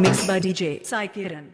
mixed by DJ Sai Kiran.